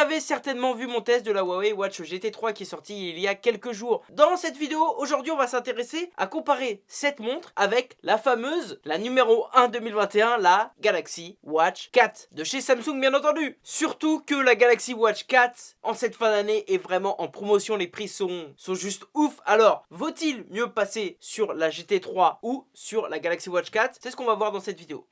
avez certainement vu mon test de la Huawei Watch GT3 qui est sorti il y a quelques jours. Dans cette vidéo, aujourd'hui on va s'intéresser à comparer cette montre avec la fameuse, la numéro 1 2021, la Galaxy Watch 4 de chez Samsung bien entendu. Surtout que la Galaxy Watch 4 en cette fin d'année est vraiment en promotion, les prix sont, sont juste ouf. Alors, vaut-il mieux passer sur la GT3 ou sur la Galaxy Watch 4 C'est ce qu'on va voir dans cette vidéo.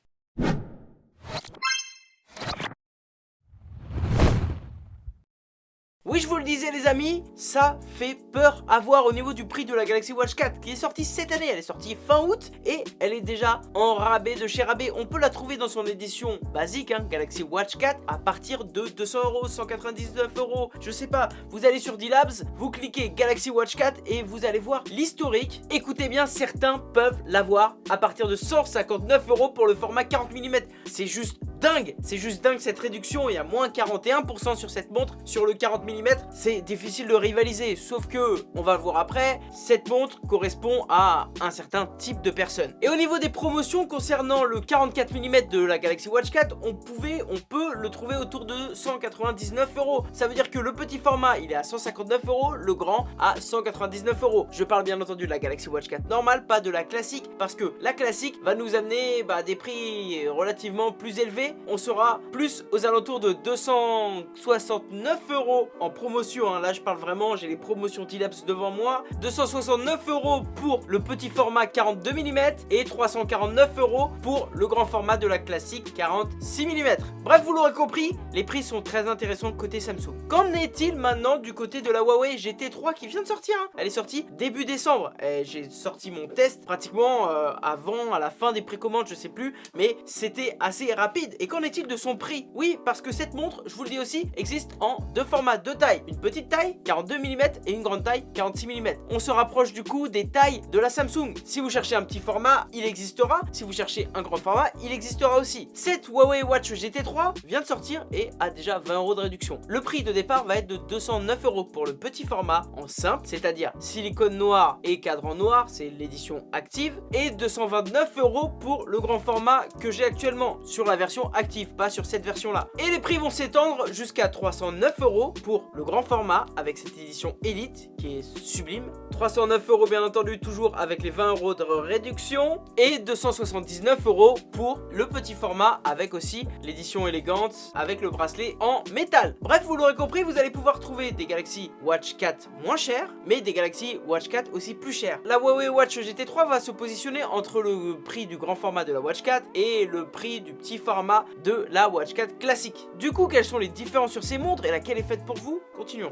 Je vous le disais les amis, ça fait peur à voir au niveau du prix de la Galaxy Watch 4 qui est sortie cette année. Elle est sortie fin août et elle est déjà en rabais de chez rabais. On peut la trouver dans son édition basique, hein, Galaxy Watch 4, à partir de 200 euros, 199 euros, je sais pas. Vous allez sur D-Labs, vous cliquez Galaxy Watch 4 et vous allez voir l'historique. Écoutez bien, certains peuvent l'avoir à partir de 159 euros pour le format 40 mm. C'est juste dingue C'est juste dingue cette réduction, il y a moins 41% sur cette montre, sur le 40 mm, c'est difficile de rivaliser, sauf que, on va le voir après, cette montre correspond à un certain type de personne. Et au niveau des promotions concernant le 44 mm de la Galaxy Watch 4, on pouvait, on peut le trouver autour de 199 euros. Ça veut dire que le petit format, il est à 159 euros, le grand à 199 euros. Je parle bien entendu de la Galaxy Watch 4 normale, pas de la classique, parce que la classique va nous amener bah, des prix relativement plus élevés on sera plus aux alentours de 269 euros en promotion. Hein. Là, je parle vraiment, j'ai les promotions T-Labs devant moi. 269 euros pour le petit format 42 mm et 349 euros pour le grand format de la classique 46 mm. Bref, vous l'aurez compris, les prix sont très intéressants côté Samsung. Qu'en est-il maintenant du côté de la Huawei GT3 qui vient de sortir hein? Elle est sortie début décembre. J'ai sorti mon test pratiquement euh, avant, à la fin des précommandes, je sais plus, mais c'était assez rapide. Et qu'en est-il de son prix? Oui, parce que cette montre, je vous le dis aussi, existe en deux formats, deux tailles. Une petite taille, 42 mm, et une grande taille, 46 mm. On se rapproche du coup des tailles de la Samsung. Si vous cherchez un petit format, il existera. Si vous cherchez un grand format, il existera aussi. Cette Huawei Watch GT3 vient de sortir et a déjà 20 euros de réduction. Le prix de départ va être de 209 euros pour le petit format en simple, c'est-à-dire silicone noir et cadran noir, c'est l'édition active, et 229 euros pour le grand format que j'ai actuellement sur la version active, pas sur cette version là. Et les prix vont s'étendre jusqu'à 309 euros pour le grand format avec cette édition Elite qui est sublime. 309 euros bien entendu toujours avec les 20 euros de réduction et 279 euros pour le petit format avec aussi l'édition élégante avec le bracelet en métal. Bref, vous l'aurez compris, vous allez pouvoir trouver des Galaxy Watch 4 moins chers, mais des Galaxy Watch 4 aussi plus chers. La Huawei Watch GT3 va se positionner entre le prix du grand format de la Watch 4 et le prix du petit format de la Watch 4 classique. Du coup, quelles sont les différences sur ces montres et laquelle est faite pour vous? Continuons.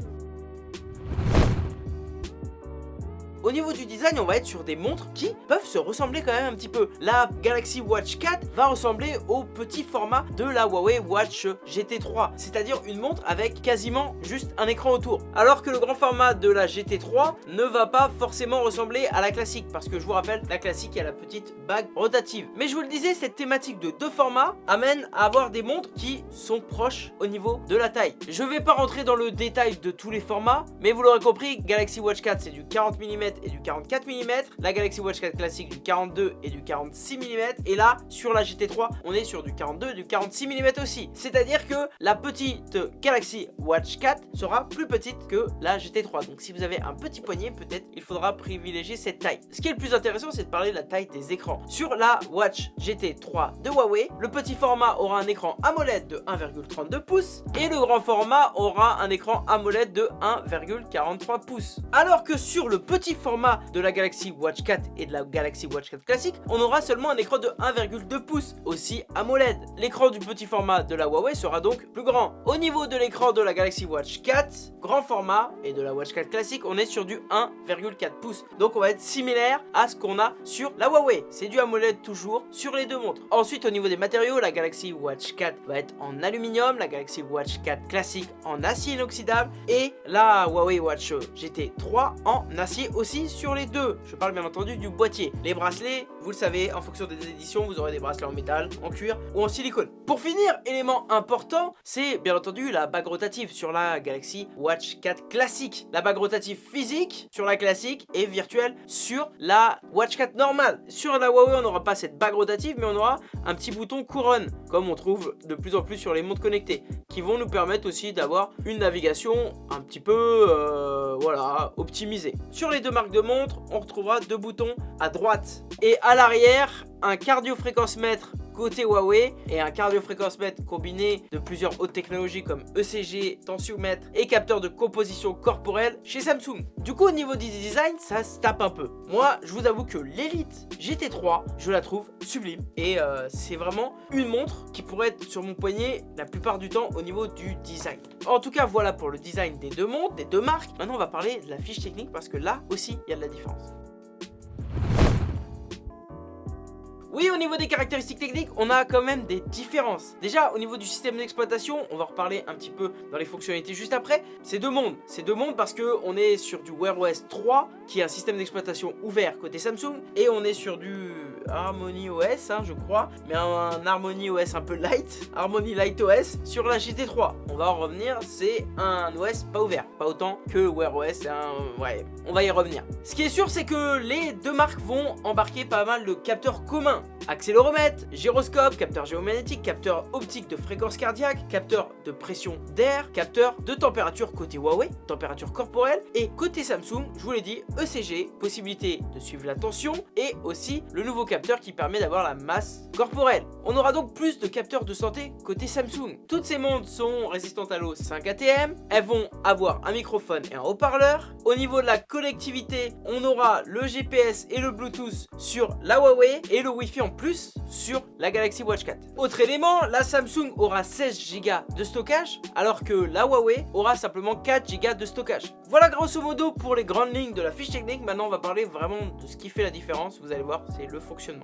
Au niveau du design, on va être sur des montres qui peuvent se ressembler quand même un petit peu. La Galaxy Watch 4 va ressembler au petit format de la Huawei Watch GT3, c'est-à-dire une montre avec quasiment juste un écran autour. Alors que le grand format de la GT3 ne va pas forcément ressembler à la classique, parce que je vous rappelle, la classique a la petite bague rotative. Mais je vous le disais, cette thématique de deux formats amène à avoir des montres qui sont proches au niveau de la taille. Je vais pas rentrer dans le détail de tous les formats, mais vous l'aurez compris, Galaxy Watch 4 c'est du 40 mm et du 44 mm, la Galaxy Watch 4 classique du 42 et du 46 mm, et là, sur la GT3, on est sur du 42 et du 46 mm aussi. C'est-à-dire que la petite Galaxy Watch 4 sera plus petite que la GT3. Donc si vous avez un petit poignet, peut-être il faudra privilégier cette taille. Ce qui est le plus intéressant, c'est de parler de la taille des écrans. Sur la Watch GT3 de Huawei, le petit format aura un écran AMOLED de 1,32 pouces et le grand format aura un écran AMOLED de 1,43 pouces. Alors que sur le petit format de la Galaxy Watch 4 et de la Galaxy Watch 4 classique, on aura seulement un écran de 1,2 pouces, aussi AMOLED. L'écran du petit format de la Huawei sera donc plus grand. Au niveau de l'écran de la Galaxy Watch 4, grand format, et de la Watch 4 classique, on est sur du 1,4 pouces. Donc on va être similaire à ce qu'on a sur la Huawei. C'est du AMOLED toujours sur les deux montres. Ensuite, au niveau des matériaux, la Galaxy Watch 4 va être en aluminium, la Galaxy Watch 4 classique en acier inoxydable, et la Huawei Watch GT 3 en acier aussi sur les deux. Je parle bien entendu du boîtier. Les bracelets, vous le savez, en fonction des éditions, vous aurez des bracelets en métal, en cuir ou en silicone. Pour finir, élément important, c'est bien entendu la bague rotative sur la Galaxy Watch 4 classique. La bague rotative physique sur la classique et virtuelle sur la Watch 4 normale. Sur la Huawei, on n'aura pas cette bague rotative, mais on aura un petit bouton couronne, comme on trouve de plus en plus sur les montres connectées, qui vont nous permettre aussi d'avoir une navigation un petit peu, euh, voilà, optimisée. Sur les deux marques de montres, on retrouvera deux boutons à droite et à l'arrière, un cardio-fréquence mètre côté Huawei et un cardio-fréquence-mètre combiné de plusieurs hautes technologies comme ECG, tensiomètre et capteur de composition corporelle chez Samsung. Du coup au niveau du design ça se tape un peu. Moi je vous avoue que l'Elite GT3 je la trouve sublime et euh, c'est vraiment une montre qui pourrait être sur mon poignet la plupart du temps au niveau du design. En tout cas voilà pour le design des deux montres, des deux marques. Maintenant on va parler de la fiche technique parce que là aussi il y a de la différence. Oui, au niveau des caractéristiques techniques, on a quand même des différences. Déjà, au niveau du système d'exploitation, on va reparler un petit peu dans les fonctionnalités juste après. C'est deux mondes. C'est deux mondes parce que on est sur du Wear OS 3, qui est un système d'exploitation ouvert côté Samsung, et on est sur du Harmony OS, hein, je crois, mais un, Harmony OS un peu light, Harmony Light OS sur la GT3. On va en revenir, c'est un OS pas ouvert, pas autant que Wear OS, ouais, on va y revenir. Ce qui est sûr, c'est que les deux marques vont embarquer pas mal de capteurs communs accéléromètre, gyroscope, capteur géomagnétique, capteur optique de fréquence cardiaque, capteur de pression d'air, capteur de température côté Huawei, température corporelle, et côté Samsung, je vous l'ai dit, ECG, possibilité de suivre la tension, et aussi le nouveau capteur qui permet d'avoir la masse corporelle. On aura donc plus de capteurs de santé côté Samsung. Toutes ces montres sont résistantes à l'eau 5 ATM, elles vont avoir un microphone et un haut-parleur. Au niveau de la connectivité, on aura le GPS et le Bluetooth sur la Huawei et le Wi-Fi en plus sur la Galaxy Watch 4. Autre élément, la Samsung aura 16 Go de stockage alors que la Huawei aura simplement 4 Go de stockage. Voilà grosso modo pour les grandes lignes de la fiche technique. Maintenant on va parler vraiment de ce qui fait la différence. Vous allez voir, c'est le fonctionnement.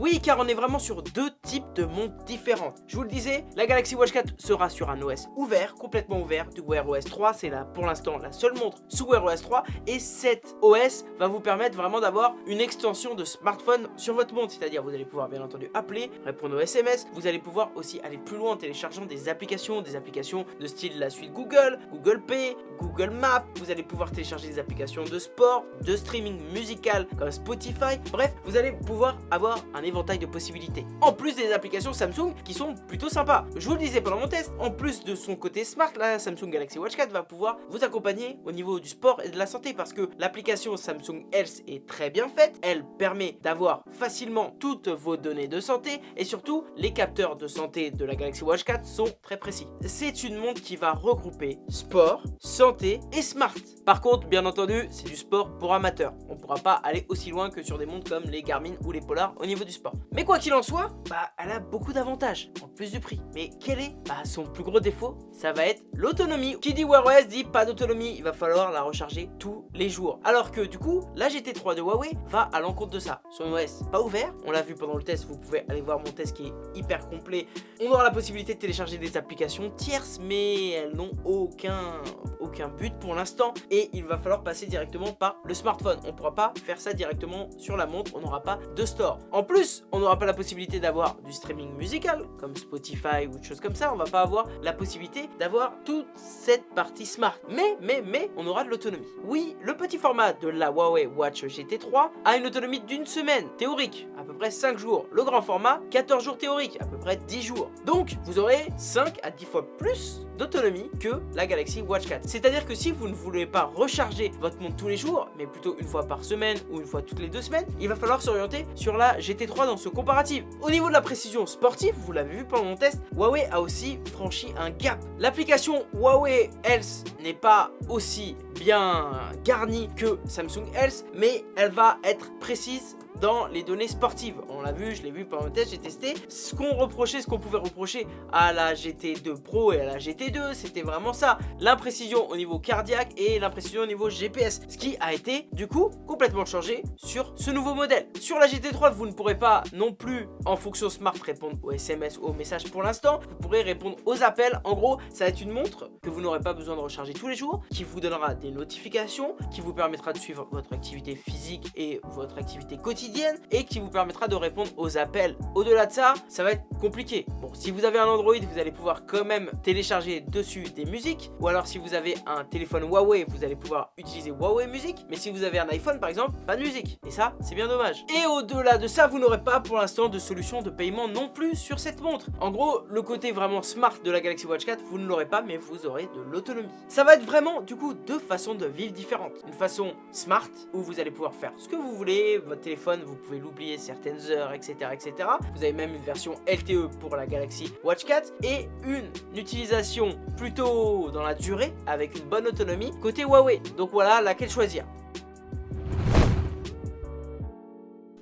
Oui, car on est vraiment sur deux types de montres différentes. Je vous le disais, la Galaxy Watch 4 sera sur un OS ouvert, complètement ouvert, du Wear OS 3. C'est là pour l'instant la seule montre sous Wear OS 3. Et cet OS va vous permettre vraiment d'avoir une extension de smartphone sur votre montre. C'est-à-dire, vous allez pouvoir bien entendu appeler, répondre aux SMS. Vous allez pouvoir aussi aller plus loin en téléchargeant des applications, des applications de style la suite Google, Google Pay, Google Maps. Vous allez pouvoir télécharger des applications de sport, de streaming musical comme Spotify. Bref, vous allez pouvoir avoir un éventail de possibilités. En plus des applications Samsung qui sont plutôt sympas. Je vous le disais pendant mon test, en plus de son côté smart, la Samsung Galaxy Watch 4 va pouvoir vous accompagner au niveau du sport et de la santé parce que l'application Samsung Health est très bien faite. Elle permet d'avoir facilement toutes vos données de santé et surtout les capteurs de santé de la Galaxy Watch 4 sont très précis. C'est une montre qui va regrouper sport, santé et smart. Par contre, bien entendu, c'est du sport pour amateurs. On ne pourra pas aller aussi loin que sur des montres comme les Garmin ou les Polar au niveau du sport. Mais quoi qu'il en soit, bah elle a beaucoup d'avantages, en plus du prix. Mais quel est bah, son plus gros défaut? Ça va être l'autonomie. Qui dit Wear OS dit pas d'autonomie, il va falloir la recharger tous les jours. Alors que du coup, la GT3 de Huawei va à l'encontre de ça. Son OS pas ouvert, on l'a vu pendant le test, vous pouvez aller voir mon test qui est hyper complet. On aura la possibilité de télécharger des applications tierces, mais elles n'ont aucun aucun but pour l'instant et il va falloir passer directement par le smartphone. On ne pourra pas faire ça directement sur la montre, on n'aura pas de store. En plus, on n'aura pas la possibilité d'avoir du streaming musical comme Spotify ou des choses comme ça. On va pas avoir la possibilité d'avoir toute cette partie smart. Mais, mais, mais, on aura de l'autonomie. Oui, le petit format de la Huawei Watch GT3 a une autonomie d'une semaine théorique, à peu près 5 jours. Le grand format, 14 jours théorique, à peu près 10 jours. Donc, vous aurez 5 à 10 fois plus d'autonomie que la Galaxy Watch 4. C'est-à-dire que si vous ne voulez pas recharger votre montre tous les jours, mais plutôt une fois par semaine ou une fois toutes les deux semaines, il va falloir s'orienter sur la GT3 dans ce comparatif. Au niveau de la précision sportive, vous l'avez vu pendant mon test, Huawei a aussi franchi un gap. L'application Huawei Health n'est pas aussi bien garnie que Samsung Health, mais elle va être précise dans les données sportives. On l'a vu, je l'ai vu pendant le test, j'ai testé. Ce qu'on reprochait, ce qu'on pouvait reprocher à la GT2 Pro et à la GT2, c'était vraiment ça. L'imprécision au niveau cardiaque et l'imprécision au niveau GPS. Ce qui a été, du coup, complètement changé sur ce nouveau modèle. Sur la GT3, vous ne pourrez pas non plus, en fonction smart, répondre aux SMS ou aux messages pour l'instant. Vous pourrez répondre aux appels. En gros, ça va être une montre que vous n'aurez pas besoin de recharger tous les jours, qui vous donnera des notifications, qui vous permettra de suivre votre activité physique et votre activité quotidienne, et qui vous permettra de répondre aux appels. Au-delà de ça, ça va être compliqué. Bon, si vous avez un Android, vous allez pouvoir quand même télécharger dessus des musiques, ou alors si vous avez un téléphone Huawei, vous allez pouvoir utiliser Huawei Music, mais si vous avez un iPhone par exemple, pas de musique. Et ça, c'est bien dommage. Et au-delà de ça, vous n'aurez pas pour l'instant de solution de paiement non plus sur cette montre. En gros, le côté vraiment smart de la Galaxy Watch 4, vous ne l'aurez pas, mais vous aurez de l'autonomie. Ça va être vraiment, du coup, deux façons de vivre différentes. Une façon smart, où vous allez pouvoir faire ce que vous voulez, votre téléphone, vous pouvez l'oublier certaines heures, etc., etc. Vous avez même une version LTE pour la Galaxy Watch 4, et une utilisation plutôt dans la durée, avec une bonne autonomie, côté Huawei. Donc voilà, laquelle choisir.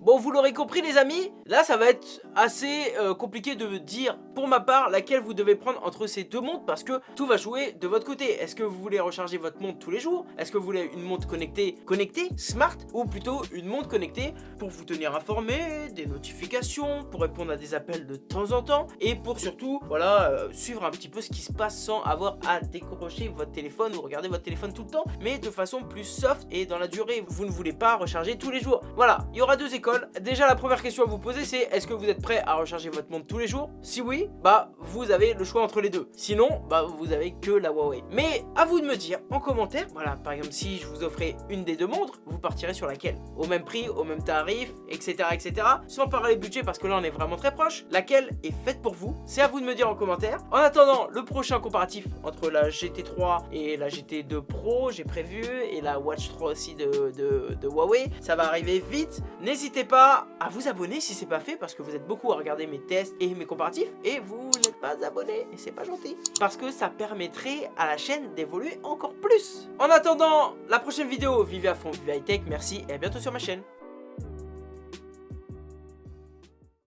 Bon, vous l'aurez compris les amis, là ça va être assez euh, compliqué de dire pour ma part laquelle vous devez prendre entre ces deux montres parce que tout va jouer de votre côté. Est-ce que vous voulez recharger votre montre tous les jours? Est-ce que vous voulez une montre connectée, connectée, smart ou plutôt une montre connectée pour vous tenir informé, des notifications, pour répondre à des appels de temps en temps et pour surtout, voilà, euh, suivre un petit peu ce qui se passe sans avoir à décrocher votre téléphone ou regarder votre téléphone tout le temps, mais de façon plus soft et dans la durée. Vous ne voulez pas recharger tous les jours. Voilà, il y aura deux écoles Déjà, la première question à vous poser, c'est est-ce que vous êtes prêt à recharger votre montre tous les jours? Si oui, bah vous avez le choix entre les deux. Sinon, bah vous avez que la Huawei. Mais à vous de me dire en commentaire, voilà, par exemple, si je vous offrais une des deux montres, vous partirez sur laquelle? Au même prix, au même tarif, etc., etc. Sans parler budget, parce que là, on est vraiment très proche. Laquelle est faite pour vous? C'est à vous de me dire en commentaire. En attendant, le prochain comparatif entre la GT3 et la GT2 Pro, j'ai prévu, et la Watch 3 aussi de, de, de Huawei, ça va arriver vite. N'hésitez pas à vous abonner si c'est pas fait parce que vous êtes beaucoup à regarder mes tests et mes comparatifs vous n'êtes pas abonné et c'est pas gentil parce que ça permettrait à la chaîne d'évoluer encore plus. En attendant la prochaine vidéo, vivez à fond, vivez high tech, merci et à bientôt sur ma chaîne.